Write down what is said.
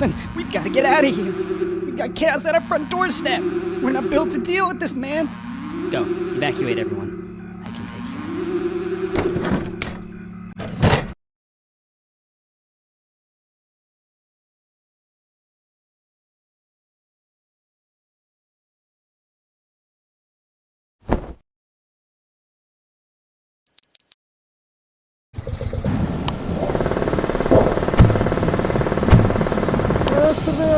Nelson, we've got to get out of here. We've got chaos at our front doorstep. We're not built to deal with this, man. Go, evacuate everyone.